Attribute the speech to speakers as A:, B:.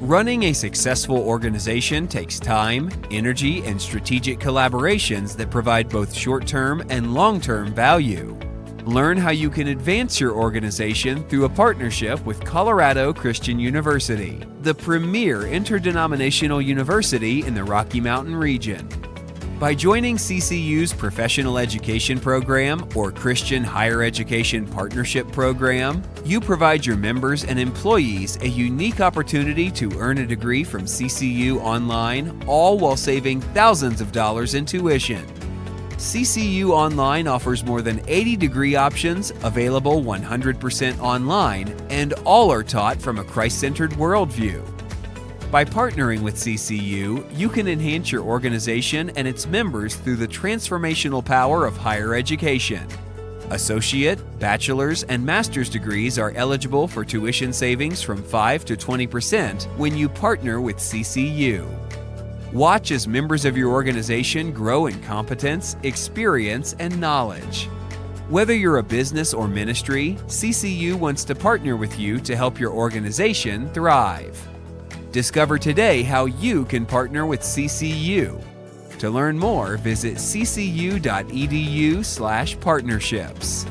A: Running a successful organization takes time, energy, and strategic collaborations that provide both short term and long term value. Learn how you can advance your organization through a partnership with Colorado Christian University, the premier interdenominational university in the Rocky Mountain region. By joining CCU's Professional Education Program or Christian Higher Education Partnership Program, you provide your members and employees a unique opportunity to earn a degree from CCU online, all while saving thousands of dollars in tuition. CCU Online offers more than 80 degree options, available 100% online, and all are taught from a Christ centered worldview. By partnering with CCU, you can enhance your organization and its members through the transformational power of higher education. Associate, bachelor's, and master's degrees are eligible for tuition savings from 5 to 20% when you partner with CCU. Watch as members of your organization grow in competence, experience, and knowledge. Whether you're a business or ministry, CCU wants to partner with you to help your organization thrive. Discover today how you can partner with CCU. To learn more, visit ccu.edu/partnerships.